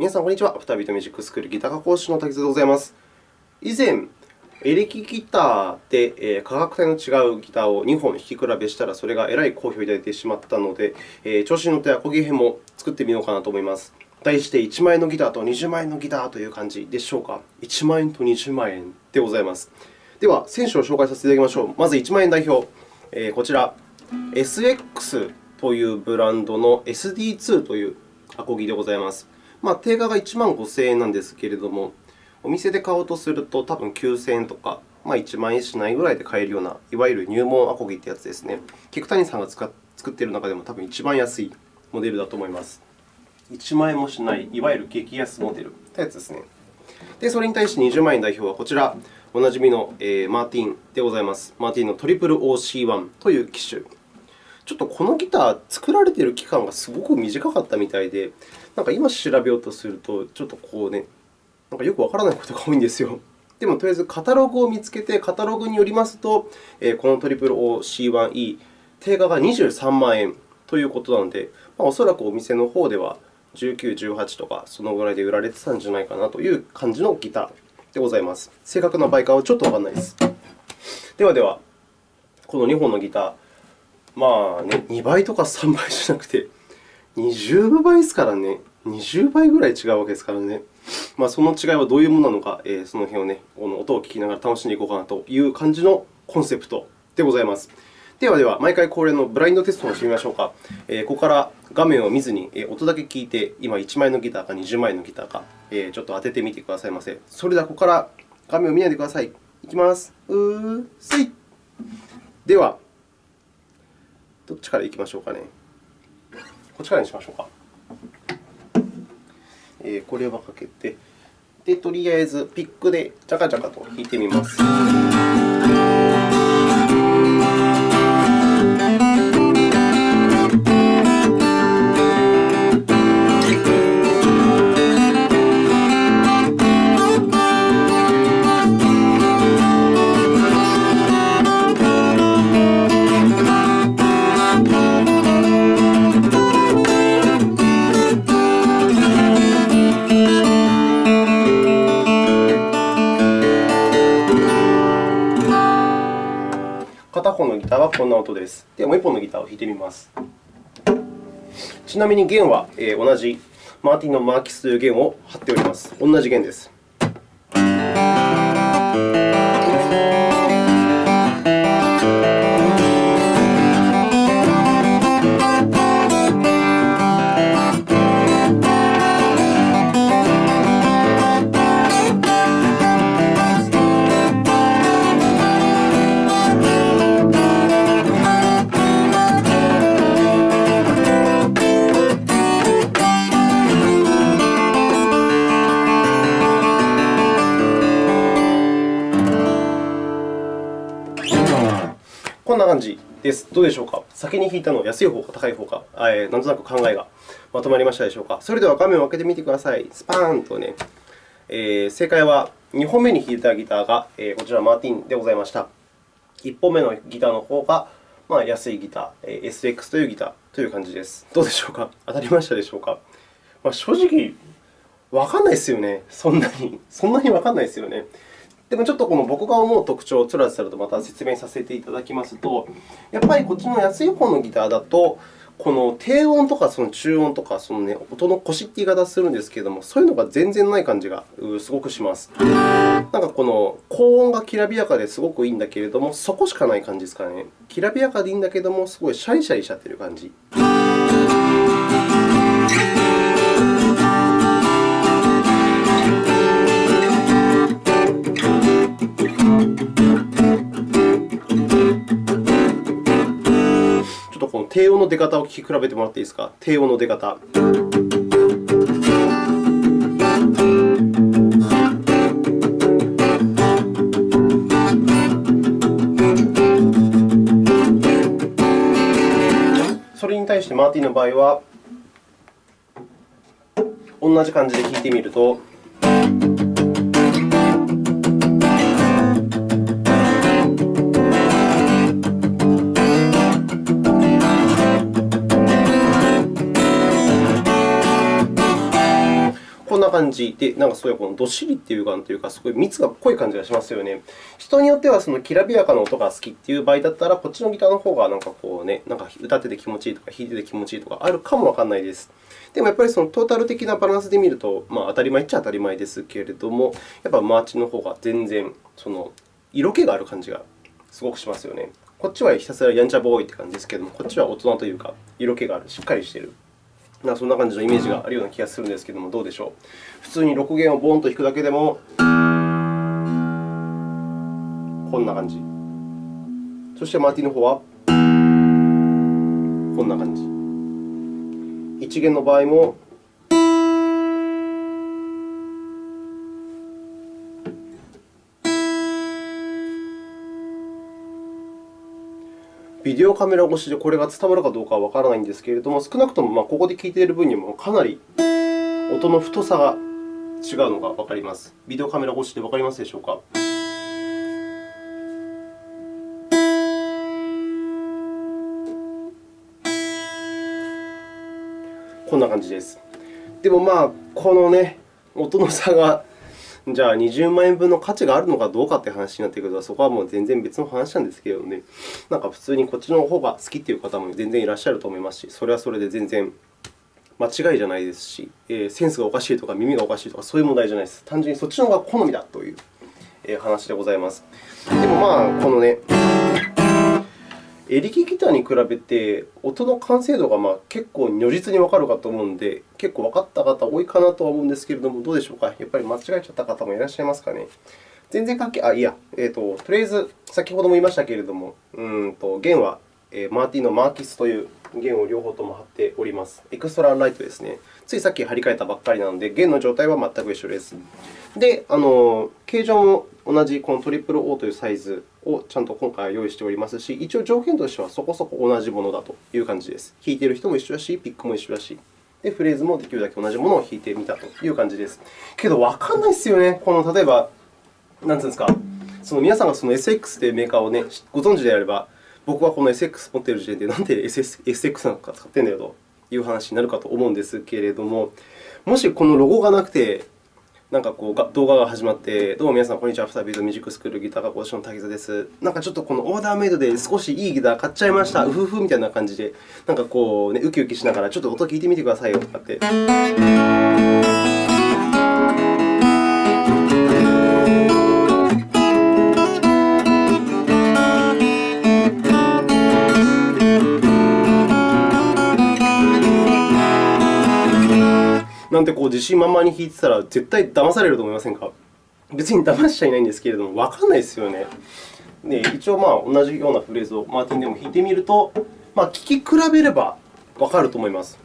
皆さん、こんにちは。アフタービートミュージックスクールギター科講師の滝津でございます。以前、エレキギターで、価格帯の違うギターを2本弾き比べしたら、それがえらい好評をいただいてしまったので、調子に乗ってアコギ編も作ってみようかなと思います。題して1万円のギターと20万円のギターという感じでしょうか。1万円と20万円でございます。では、選手を紹介させていただきましょう。まず1万円代表、こちら、SX というブランドの SD2 というアコギでございます。まあ、定価が1万5000円なんですけれども、お店で買おうとすると多分9000円とか、まあ、1万円しないぐらいで買えるような、いわゆる入門アコギというやつですね。菊谷さんが作っている中でも多分一番安いモデルだと思います。1万円もしない、いわゆる激安モデルというやつですね。で、それに対して20万円代表はこちら、おなじみの、えー、マーティンでございます。マーティンの OOC1 という機種。ちょっとこのギター、作られている期間がすごく短かったみたいで、なんか今調べようとすると、ちょっとこうね、なんかよくわからないことが多いんですよ。でも、とりあえずカタログを見つけて、カタログによりますと、この OOC1E、定価が23万円ということなので、まあ、おそらくお店の方では19、18とか、そのぐらいで売られてたんじゃないかなという感じのギターでございます。正確な売価はちょっとわからないです。ではでは、この2本のギター、まあね、2倍とか3倍じゃなくて、20倍ですからね。20倍ぐらい違うわけですからね。まあ、その違いはどういうものなのか、えー、その辺をね、この音を聞きながら楽しんでいこうかなという感じのコンセプトでございます。ではでは、毎回恒例のブラインドテストをしてみましょうか。えー、ここから画面を見ずに音だけ聞いて、今1枚のギターか20枚のギターか、えー、ちょっと当ててみてくださいませ。それでは、ここから画面を見ないでください。いきます。うーせい。では、どっちからいきましょうかね。こっちからにしましょうか。えー、これはかけて、で、とりあえずピックでジャカジャカと弾いてみます。んな音です。では、もう1本のギターを弾いてみます。ちなみに弦は同じマーティンのマーキスという弦を張っております。同じ弦です。です。どうでしょうか？先に弾いたの安い方か高い方か、えー、なんとなく考えがまとまりましたでしょうか？それでは画面を開けてみてください。スパーンとね、えー、正解は2本目に弾いたギターが、えー、こちらマーティンでございました。1本目のギターの方が、まあ、安いギター、えー、SX というギターという感じです。どうでしょうか？当たりましたでしょうか、まあ、正直、わかんないですよね。そんなに。そんなにわかんないですよね。でもちょっとこの僕が思う特徴をつらつらとまた説明させていただきますと、やっぱりこっちの安い方のギターだと、この低音とかその中音とかその、ね、音の腰って言い方をするんですけれども、そういうのが全然ない感じがすごくします。なんかこの高音がきらびやかですごくいいんだけれども、そこしかない感じですかね。きらびやかでいいんだけれども、すごいシャリシャリしちゃってる感じ。低音の出方を聞き比べてもらっていいですか？低音の出方。それに対してマーティンの場合は、同じ感じで弾いてみると。こんな感じで、なんかそういこのどっしりっていう感というか、すごい蜜が濃い感じがしますよね。人によってはそのきらびやかな音が好きっていう場合だったら、こっちのギターの方がなんかこうね、なんか歌ってて気持ちいいとか、弾いてて気持ちいいとかあるかもわからないです。でもやっぱりそのトータル的なバランスで見ると、まあ、当たり前っちゃ当たり前ですけれども、やっぱマーチの方が全然その色気がある感じがすごくしますよね。こっちはひたすらやんちゃボーイって感じですけれども、こっちは大人というか、色気がある、しっかりしている。なそんな感じのイメージがあるような気がするんですけれども、どうでしょう？普通に6弦をボンと弾くだけでも、こんな感じ。そしてマーティの方は、こんな感じ。1弦の場合も、ビデオカメラ越しでこれが伝わるかどうかはわからないんですけれども、少なくともここで聞いている分にもかなり音の太さが違うのがわかります。ビデオカメラ越しでわかりますでしょうか？こんな感じです。でも、まあ、このね、音の差がじゃあ20万円分の価値があるのかどうかという話になってくると、そこはもう全然別の話なんですけどね、なんか普通にこっちの方が好きという方も全然いらっしゃると思いますし、それはそれで全然間違いじゃないですし、えー、センスがおかしいとか耳がおかしいとかそういう問題じゃないです。単純にそっちの方が好みだという話でございます。でもまあ、このね、エレキギターに比べて、音の完成度がまあ結構如実にわかるかと思うので、結構わかった方多いかなとは思うんですけれども、どうでしょうか？やっぱり間違えちゃった方もいらっしゃいますかね？全然関係あ、いや、えーと、とりあえず、先ほども言いましたけれども、うんと弦は、えー、マーティンのマーキスという弦を両方とも貼っております。エクストラライトですね。ついさっき貼り替えたばっかりなので、弦の状態は全く一緒です。で、あの形状も同じこのトリプル O というサイズをちゃんと今回は用意しておりますし、一応条件としてはそこそこ同じものだという感じです。弾いている人も一緒だし、ピックも一緒だし、でフレーズもできるだけ同じものを弾いてみたという感じです。けど、わかんないですよね。この例えば、なんていうんですか、その皆さんがその SX というメーカーを、ね、ご存知であれば、僕はこの SX 持っている時点で、なんで SX なのか使ってるんだよという話になるかと思うんですけれども、もしこのロゴがなくて、なんかこう動画が始まって、どうも皆さん、こんにちは。アフタービートミュージックスクールギター科講師の滝沢です。なんかちょっとこのオーダーメイドで少しいいギター買っちゃいました。うふふみたいな感じで、なんかこう、ね、ウキウキしながら、ちょっと音聞いてみてくださいよとかって。自信満々に弾いてたら、絶対騙されると思いませんか？別に騙しちゃいないんですけれども、わかんないですよね。で一応、まあ、同じようなフレーズをマーティンでも弾いてみると、まあ、聴き比べればわかると思います。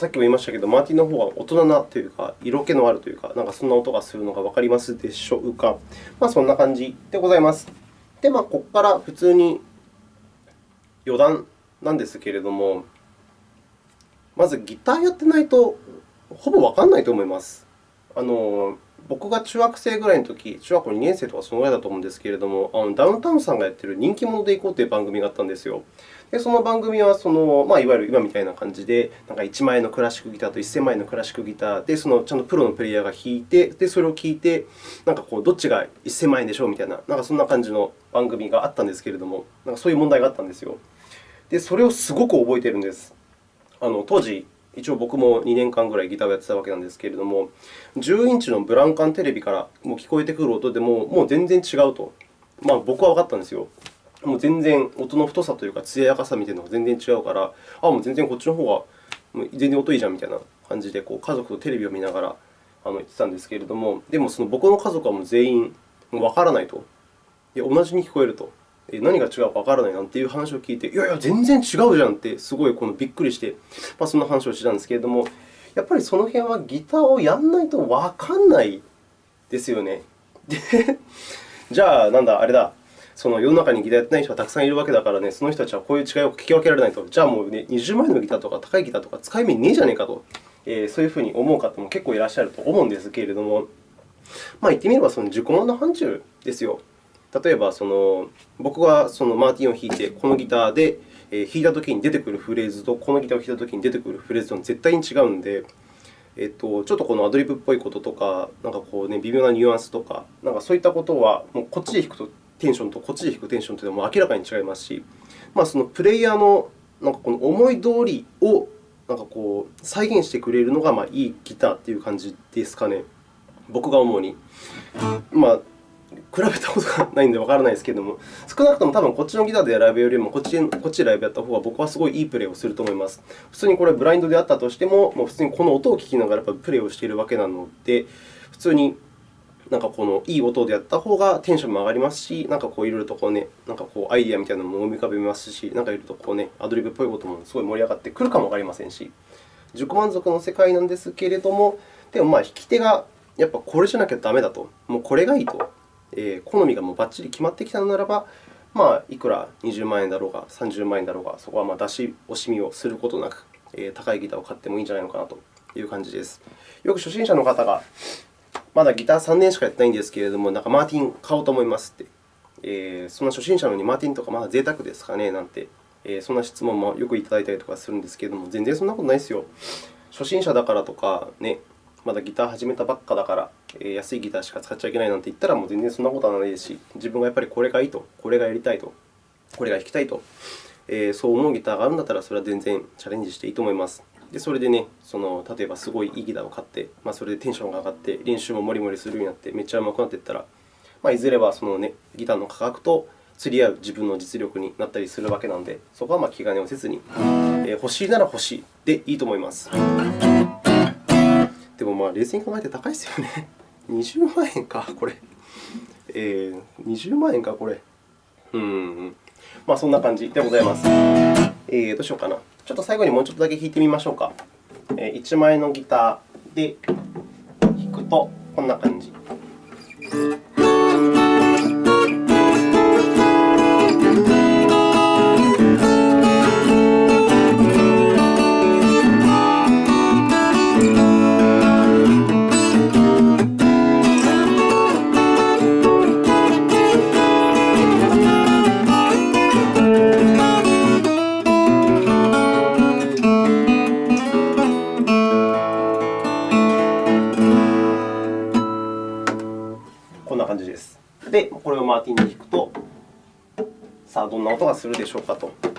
さっきも言いましたけど、マーティンの方は大人なというか、色気のあるというか、なんかそんな音がするのがわかりますでしょうか。まあ、そんな感じでございます。で、まあ、ここから普通に余談なんですけれども、まずギターやってないと、ほぼわからないと思います。あの僕が中学生ぐらいのとき、中学校2年生とかそのぐらいだと思うんですけれども、あのダウンタウンさんがやっている人気者でいこうという番組があったんですよ。でその番組はその、まあ、いわゆる今みたいな感じで、なんか1万円のクラシックギターと1000万円のクラシックギターで、そのちゃんとプロのプレイヤーが弾いて、でそれを聞いて、なんかこうどっちが1000万円でしょうみたいな、なんかそんな感じの番組があったんですけれども、なんかそういう問題があったんですよ。で、それをすごく覚えているんです。あの当時、一応僕も2年間ぐらいギターをやってたわけなんですけれども、10インチのブランカンテレビからもう聞こえてくる音でも、もう全然違うと、まあ、僕は分かったんですよ。もう全然音の太さというか、艶やかさみたいなのが全然違うから、あもう全然こっちの方が全然音いいじゃんみたいな感じで、こう家族とテレビを見ながら言ってたんですけれども、でもその僕の家族はもう全員わからないと。いや、同じに聞こえると。何が違うかわからないなんていう話を聞いて、いやいや、全然違うじゃんって、すごいこのびっくりして、まあ、そんな話をしてたんですけれども、やっぱりその辺はギターをやんないとわかんないですよね。で、じゃあ、なんだ、あれだ、その世の中にギターやってない人がたくさんいるわけだからね、その人たちはこういう違いを聞き分けられないと、じゃあもう、ね、20万円のギターとか高いギターとか使い目ねえじゃねえかと、えー、そういうふうに思う方も結構いらっしゃると思うんですけれども、まあ、言ってみればその自己満の範疇ですよ。例えばその、僕がそのマーティンを弾いて、このギターで弾いたときに出てくるフレーズと、このギターを弾いたときに出てくるフレーズと絶対に違うので、えっと、ちょっとこのアドリブっぽいこととか、なんかこう、ね、微妙なニュアンスとか、なんかそういったことは、もうこっちで弾くとテンションとこっちで弾くテンションというのは明らかに違いますし、まあ、そのプレイヤーのなんかこの思い通りをなんかこう再現してくれるのがまあいいギターという感じですかね。僕が思うに。まあ、比べたことがないのでわからないですけれども、少なくとも多分こっちのギターでライブよりもこっちこっちでライブやった方が僕はすごいいいプレーをすると思います。普通にこれブラインドであったとしても、もう普通にこの音を聞きながらやっぱプレーをしているわけなので、普通になんかこのいい音でやった方がテンションも上がりますし、なんかこういろいろとこうね、なんかこうアイディアみたいなのも思い浮かべますし、なんかいろいろとこうね、アドリブっぽいこともすごい盛り上がってくるかもわかりませんし、自己満足の世界なんですけれども、でもまあ弾き手がやっぱこれじゃなきゃダメだと、もうこれがいいと、えー、好みがもうばっちり決まってきたのならば、まあ、いくら20万円だろうが30万円だろうが、そこはまあ出し惜しみをすることなく、えー、高いギターを買ってもいいんじゃないのかなという感じです。よく初心者の方がまだギター3年しかやってないんですけれども、なんかマーティン買おうと思いますって。えー、そんな初心者なのにマーティンとかまだ贅沢ですかねなんて、えー、そんな質問もよくいただいたりとかするんですけれども、全然そんなことないですよ。初心者だからとか、ね、まだギター始めたばっかだから、えー、安いギターしか使っちゃいけないなんて言ったら、もう全然そんなことはないですし、自分がやっぱりこれがいいと、これがやりたいと、これが弾きたいと、えー、そう思うギターがあるんだったら、それは全然チャレンジしていいと思います。でそれでね、その例えばすごいいいギターを買って、まあ、それでテンションが上がって、練習ももりもりするようになって、めっちゃ上手くなっていったら、まあ、いずれはその、ね、ギターの価格と釣り合う自分の実力になったりするわけなので、そこはまあ気兼ねをせずに、えー、欲しいなら欲しいでいいと思います。でも、まあ、冷静に考えて高いですよね。20万円か、これ。えー、20万円か、これ。うん。まあ、そんな感じでございます。えー、どうしようかな。ちょっと最後にもうちょっとだけ弾いてみましょうか。1枚のギターで弾くとこんな感じ。な音がするでしょうかと。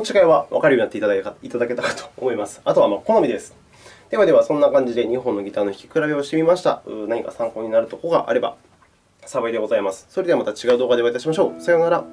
の違いは分かるようになっていただけたかと思います。あとはま好みです。ではでは、そんな感じで2本のギターの弾き比べをしてみました。何か参考になるところがあれば幸いでございます。それではまた違う動画でお会いいたしましょう。さようなら。